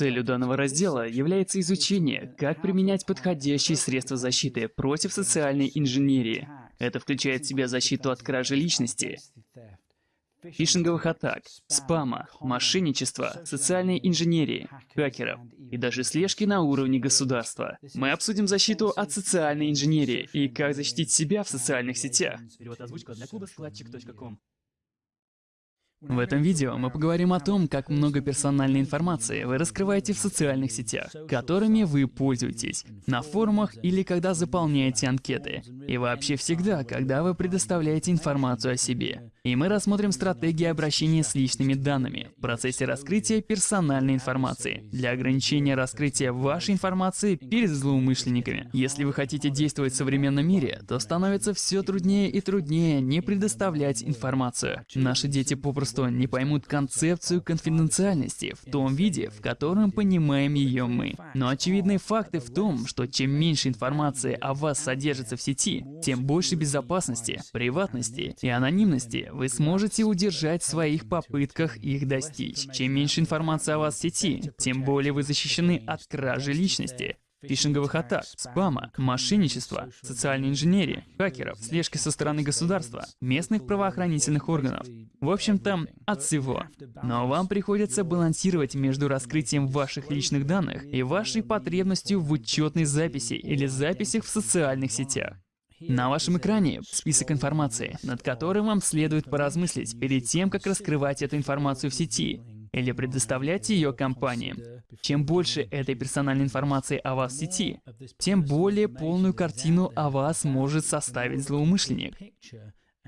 Целью данного раздела является изучение, как применять подходящие средства защиты против социальной инженерии. Это включает в себя защиту от кражи личности, фишинговых атак, спама, мошенничества, социальной инженерии, хакеров и даже слежки на уровне государства. Мы обсудим защиту от социальной инженерии и как защитить себя в социальных сетях. В этом видео мы поговорим о том, как много персональной информации вы раскрываете в социальных сетях, которыми вы пользуетесь, на форумах или когда заполняете анкеты, и вообще всегда, когда вы предоставляете информацию о себе. И мы рассмотрим стратегии обращения с личными данными в процессе раскрытия персональной информации для ограничения раскрытия вашей информации перед злоумышленниками. Если вы хотите действовать в современном мире, то становится все труднее и труднее не предоставлять информацию. Наши дети попросту не поймут концепцию конфиденциальности в том виде, в котором понимаем ее мы. Но очевидные факты в том, что чем меньше информации о вас содержится в сети, тем больше безопасности, приватности и анонимности вы сможете удержать в своих попытках их достичь. Чем меньше информации о вас в сети, тем более вы защищены от кражи личности, фишинговых атак, спама, мошенничества, социальной инженерии, хакеров, слежки со стороны государства, местных правоохранительных органов. В общем-то, от всего. Но вам приходится балансировать между раскрытием ваших личных данных и вашей потребностью в учетной записи или записях в социальных сетях. На вашем экране список информации, над которым вам следует поразмыслить перед тем, как раскрывать эту информацию в сети или предоставлять ее компаниям. Чем больше этой персональной информации о вас в сети, тем более полную картину о вас может составить злоумышленник.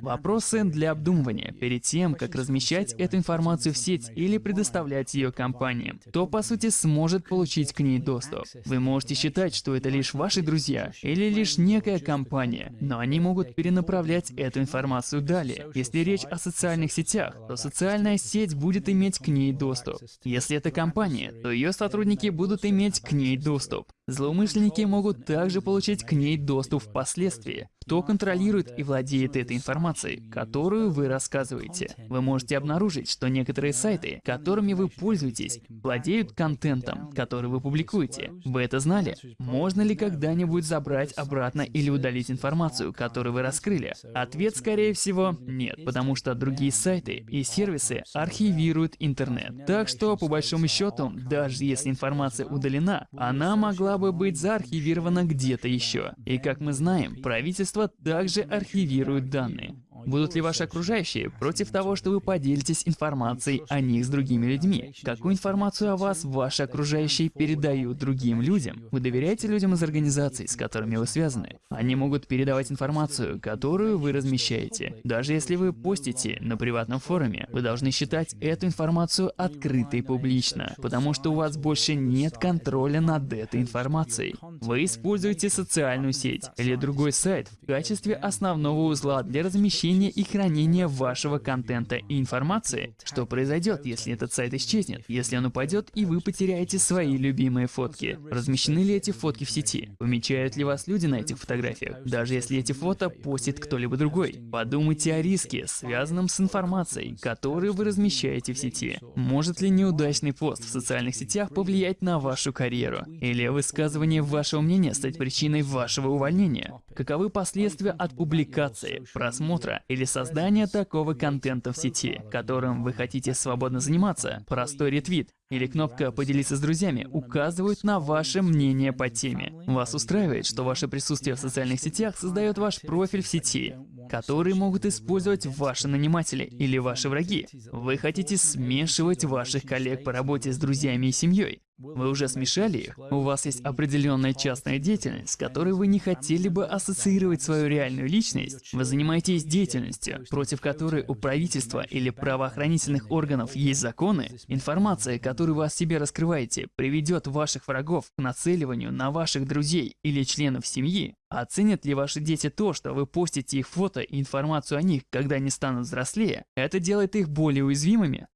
Вопросы для обдумывания перед тем, как размещать эту информацию в сеть или предоставлять ее компаниям. Кто, по сути, сможет получить к ней доступ? Вы можете считать, что это лишь ваши друзья или лишь некая компания, но они могут перенаправлять эту информацию далее. Если речь о социальных сетях, то социальная сеть будет иметь к ней доступ. Если это компания, то ее сотрудники будут иметь к ней доступ. Злоумышленники могут также получить к ней доступ впоследствии. Кто контролирует и владеет этой информацией, которую вы рассказываете? Вы можете обнаружить, что некоторые сайты, которыми вы пользуетесь, владеют контентом, который вы публикуете. Вы это знали? Можно ли когда-нибудь забрать обратно или удалить информацию, которую вы раскрыли? Ответ, скорее всего, нет, потому что другие сайты и сервисы архивируют интернет. Так что, по большому счету, даже если информация удалена, она могла бы быть заархивирована где-то еще. И как мы знаем, Правительство также архивирует данные. Будут ли ваши окружающие против того, что вы поделитесь информацией о них с другими людьми? Какую информацию о вас ваши окружающие передают другим людям? Вы доверяете людям из организаций, с которыми вы связаны? Они могут передавать информацию, которую вы размещаете. Даже если вы постите на приватном форуме, вы должны считать эту информацию открытой публично, потому что у вас больше нет контроля над этой информацией. Вы используете социальную сеть или другой сайт в качестве основного узла для размещения размещения и хранения вашего контента и информации. Что произойдет, если этот сайт исчезнет? Если он упадет и вы потеряете свои любимые фотки? Размещены ли эти фотки в сети? Помечают ли вас люди на этих фотографиях? Даже если эти фото постит кто-либо другой. Подумайте о риске, связанном с информацией, которую вы размещаете в сети. Может ли неудачный пост в социальных сетях повлиять на вашу карьеру? Или высказывание вашего мнения стать причиной вашего увольнения? Каковы последствия от публикации, просмотра или создания такого контента в сети, которым вы хотите свободно заниматься. Простой ретвит или кнопка «Поделиться с друзьями» указывают на ваше мнение по теме. Вас устраивает, что ваше присутствие в социальных сетях создает ваш профиль в сети, который могут использовать ваши наниматели или ваши враги. Вы хотите смешивать ваших коллег по работе с друзьями и семьей. Вы уже смешали их? У вас есть определенная частная деятельность, с которой вы не хотели бы ассоциировать свою реальную личность? Вы занимаетесь деятельностью, против которой у правительства или правоохранительных органов есть законы? Информация, которую вы о себе раскрываете, приведет ваших врагов к нацеливанию на ваших друзей или членов семьи? Оценят ли ваши дети то, что вы постите их фото и информацию о них, когда они станут взрослее? Это делает их более уязвимыми?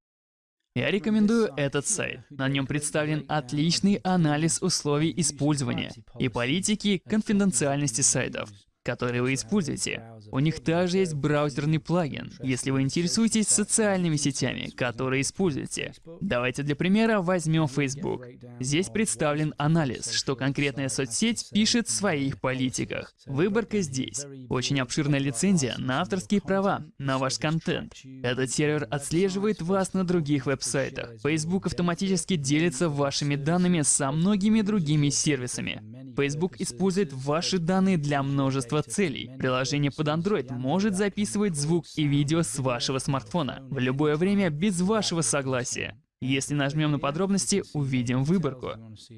Я рекомендую этот сайт. На нем представлен отличный анализ условий использования и политики конфиденциальности сайтов. Которые вы используете. У них также есть браузерный плагин, если вы интересуетесь социальными сетями, которые используете. Давайте для примера возьмем Facebook. Здесь представлен анализ, что конкретная соцсеть пишет в своих политиках. Выборка здесь. Очень обширная лицензия на авторские права, на ваш контент. Этот сервер отслеживает вас на других веб-сайтах. Facebook автоматически делится вашими данными со многими другими сервисами. Facebook использует ваши данные для множества целей. Приложение под Android может записывать звук и видео с вашего смартфона в любое время без вашего согласия. Если нажмем на подробности, увидим выборку.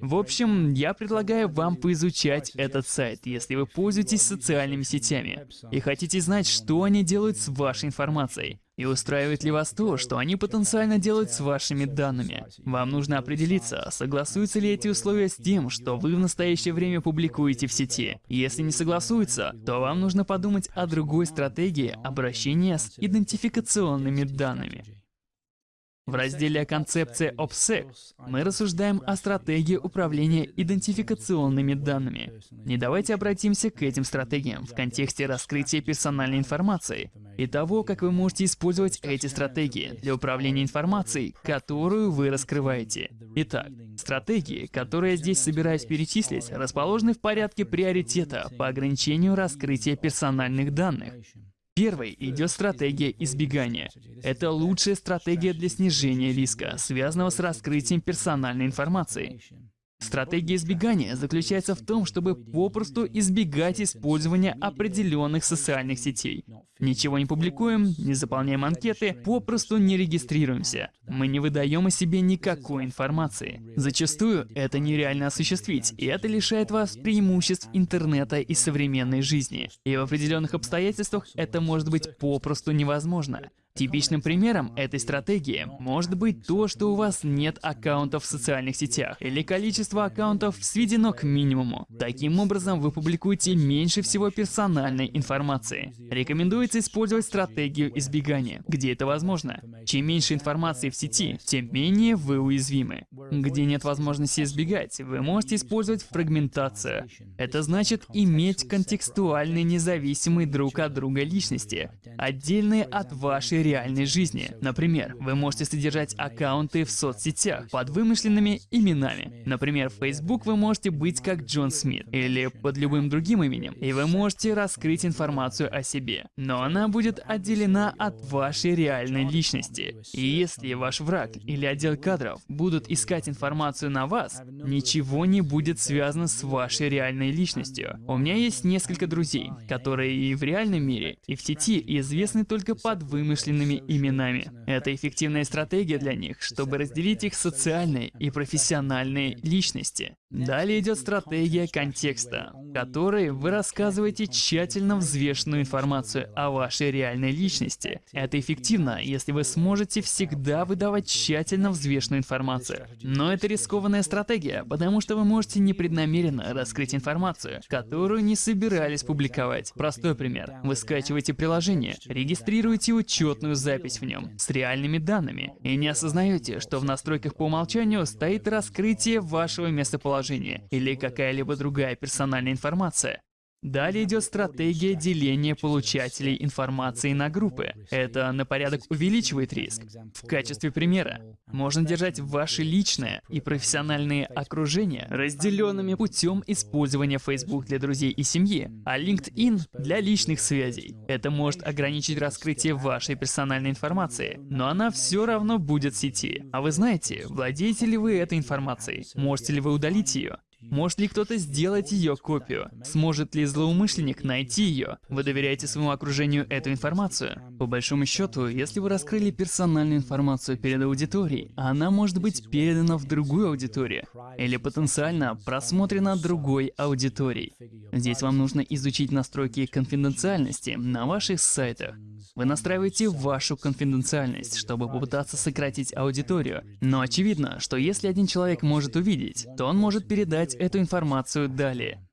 В общем, я предлагаю вам поизучать этот сайт, если вы пользуетесь социальными сетями и хотите знать, что они делают с вашей информацией. И устраивает ли вас то, что они потенциально делают с вашими данными? Вам нужно определиться, согласуются ли эти условия с тем, что вы в настоящее время публикуете в сети. Если не согласуются, то вам нужно подумать о другой стратегии обращения с идентификационными данными. В разделе «Концепция OPSEC» мы рассуждаем о стратегии управления идентификационными данными. И давайте обратимся к этим стратегиям в контексте раскрытия персональной информации и того, как вы можете использовать эти стратегии для управления информацией, которую вы раскрываете. Итак, стратегии, которые я здесь собираюсь перечислить, расположены в порядке приоритета по ограничению раскрытия персональных данных. Первой идет стратегия избегания. Это лучшая стратегия для снижения риска, связанного с раскрытием персональной информации. Стратегия избегания заключается в том, чтобы попросту избегать использования определенных социальных сетей. Ничего не публикуем, не заполняем анкеты, попросту не регистрируемся. Мы не выдаем о себе никакой информации. Зачастую это нереально осуществить, и это лишает вас преимуществ интернета и современной жизни. И в определенных обстоятельствах это может быть попросту невозможно. Типичным примером этой стратегии может быть то, что у вас нет аккаунтов в социальных сетях, или количество аккаунтов сведено к минимуму. Таким образом, вы публикуете меньше всего персональной информации. Рекомендуется использовать стратегию избегания, где это возможно. Чем меньше информации в сети, тем менее вы уязвимы. Где нет возможности избегать, вы можете использовать фрагментацию. Это значит иметь контекстуальные независимые друг от друга личности, отдельные от вашей реальной жизни. Например, вы можете содержать аккаунты в соцсетях под вымышленными именами. Например, в Facebook вы можете быть как Джон Смит или под любым другим именем, и вы можете раскрыть информацию о себе. Но она будет отделена от вашей реальной личности. И если ваш враг или отдел кадров будут искать информацию на вас, ничего не будет связано с вашей реальной личностью. У меня есть несколько друзей, которые и в реальном мире, и в сети известны только под вымышленными собственными именами. Это эффективная стратегия для них, чтобы разделить их социальные и профессиональные личности. Далее идет стратегия контекста, в которой вы рассказываете тщательно взвешенную информацию о вашей реальной личности. Это эффективно, если вы сможете всегда выдавать тщательно взвешенную информацию. Но это рискованная стратегия, потому что вы можете непреднамеренно раскрыть информацию, которую не собирались публиковать. Простой пример. Вы скачиваете приложение, регистрируете учетную запись в нем с реальными данными и не осознаете, что в настройках по умолчанию стоит раскрытие вашего местоположения положение или какая-либо другая персональная информация. Далее идет стратегия деления получателей информации на группы. Это на порядок увеличивает риск. В качестве примера, можно держать ваши личное и профессиональные окружения разделенными путем использования Facebook для друзей и семьи, а LinkedIn для личных связей. Это может ограничить раскрытие вашей персональной информации, но она все равно будет в сети. А вы знаете, владеете ли вы этой информацией? Можете ли вы удалить ее? Может ли кто-то сделать ее копию? Сможет ли злоумышленник найти ее? Вы доверяете своему окружению эту информацию? По большому счету, если вы раскрыли персональную информацию перед аудиторией, она может быть передана в другую аудиторию или потенциально просмотрена другой аудиторией. Здесь вам нужно изучить настройки конфиденциальности на ваших сайтах. Вы настраиваете вашу конфиденциальность, чтобы попытаться сократить аудиторию. Но очевидно, что если один человек может увидеть, то он может передать эту информацию далее.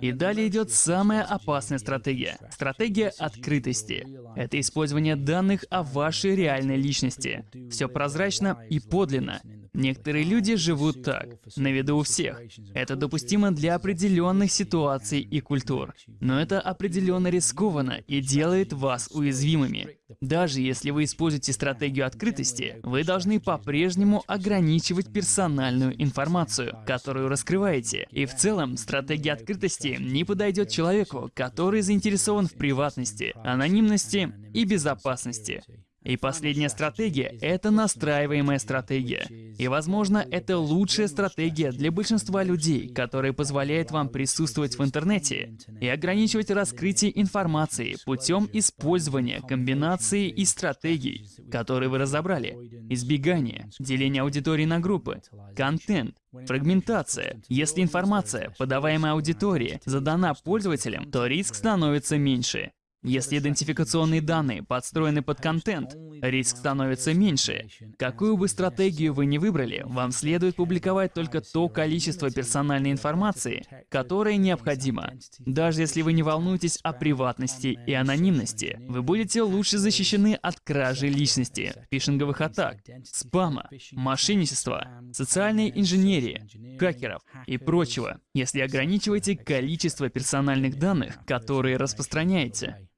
И далее идет самая опасная стратегия. Стратегия открытости. Это использование данных о вашей реальной личности. Все прозрачно и подлинно. Некоторые люди живут так, на виду у всех. Это допустимо для определенных ситуаций и культур. Но это определенно рискованно и делает вас уязвимыми. Даже если вы используете стратегию открытости, вы должны по-прежнему ограничивать персональную информацию, которую раскрываете. И в целом, стратегия открытости не подойдет человеку, который заинтересован в приватности, анонимности и безопасности. И последняя стратегия — это настраиваемая стратегия. И, возможно, это лучшая стратегия для большинства людей, которая позволяет вам присутствовать в интернете и ограничивать раскрытие информации путем использования комбинации и стратегий, которые вы разобрали. Избегание, деление аудитории на группы, контент, Фрагментация. Если информация, подаваемая аудитории, задана пользователям, то риск становится меньше. Если идентификационные данные подстроены под контент, риск становится меньше. Какую бы стратегию вы ни выбрали, вам следует публиковать только то количество персональной информации, которое необходимо. Даже если вы не волнуетесь о приватности и анонимности, вы будете лучше защищены от кражи личности, фишинговых атак, спама, мошенничества, социальной инженерии, хакеров и прочего, если ограничиваете количество персональных данных, которые распространяете.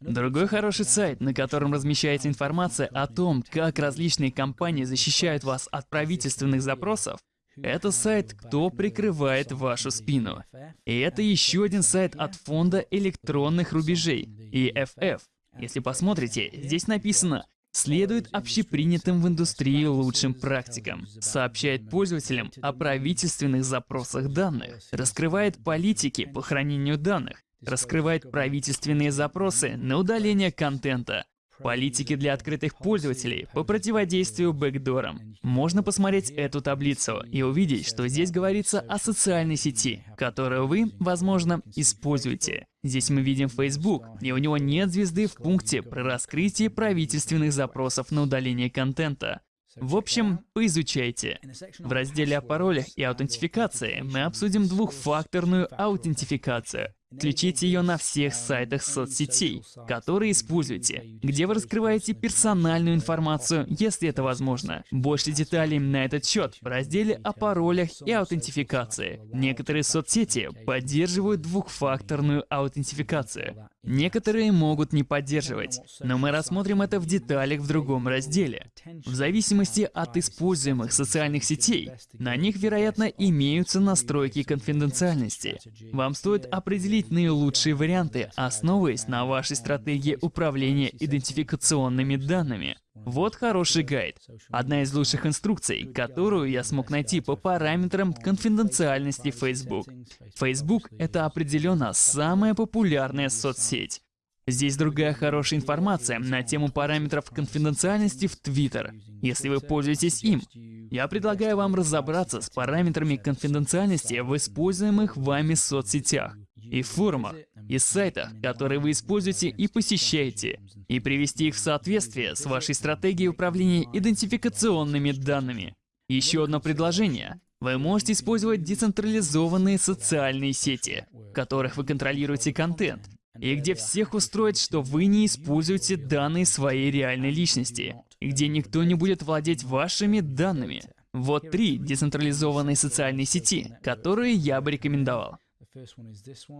Другой хороший сайт, на котором размещается информация о том, как различные компании защищают вас от правительственных запросов, это сайт «Кто прикрывает вашу спину?». И это еще один сайт от фонда электронных рубежей, EFF. Если посмотрите, здесь написано следует общепринятым в индустрии лучшим практикам, сообщает пользователям о правительственных запросах данных, раскрывает политики по хранению данных, раскрывает правительственные запросы на удаление контента, политики для открытых пользователей по противодействию бэкдорам. Можно посмотреть эту таблицу и увидеть, что здесь говорится о социальной сети, которую вы, возможно, используете. Здесь мы видим Facebook, и у него нет звезды в пункте про раскрытие правительственных запросов на удаление контента. В общем, поизучайте. В разделе о паролях и аутентификации мы обсудим двухфакторную аутентификацию. Включите ее на всех сайтах соцсетей, которые используете, где вы раскрываете персональную информацию, если это возможно. Больше деталей на этот счет в разделе о паролях и аутентификации. Некоторые соцсети поддерживают двухфакторную аутентификацию. Некоторые могут не поддерживать, но мы рассмотрим это в деталях в другом разделе. В зависимости от используемых социальных сетей, на них, вероятно, имеются настройки конфиденциальности. Вам стоит определить наилучшие варианты, основываясь на вашей стратегии управления идентификационными данными. Вот хороший гайд. Одна из лучших инструкций, которую я смог найти по параметрам конфиденциальности Facebook. Facebook — это определенно самая популярная соцсеть. Здесь другая хорошая информация на тему параметров конфиденциальности в Twitter, если вы пользуетесь им. Я предлагаю вам разобраться с параметрами конфиденциальности в используемых вами соцсетях и форумах, и сайтах, которые вы используете и посещаете, и привести их в соответствие с вашей стратегией управления идентификационными данными. Еще одно предложение. Вы можете использовать децентрализованные социальные сети, в которых вы контролируете контент, и где всех устроит, что вы не используете данные своей реальной личности, где никто не будет владеть вашими данными. Вот три децентрализованные социальные сети, которые я бы рекомендовал.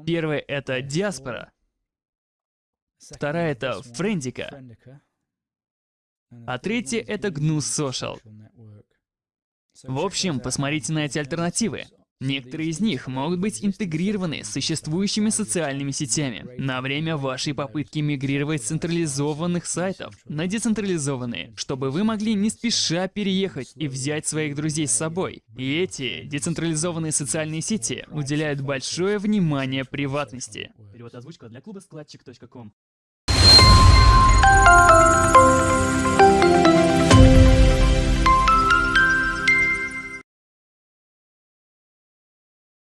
Первая — это диаспора. Вторая — это френдика. А третья — это GNU Social. В общем, посмотрите на эти альтернативы. Некоторые из них могут быть интегрированы с существующими социальными сетями на время вашей попытки мигрировать с централизованных сайтов на децентрализованные, чтобы вы могли не спеша переехать и взять своих друзей с собой. И эти децентрализованные социальные сети уделяют большое внимание приватности. Перевод озвучка для клуба складчик.ком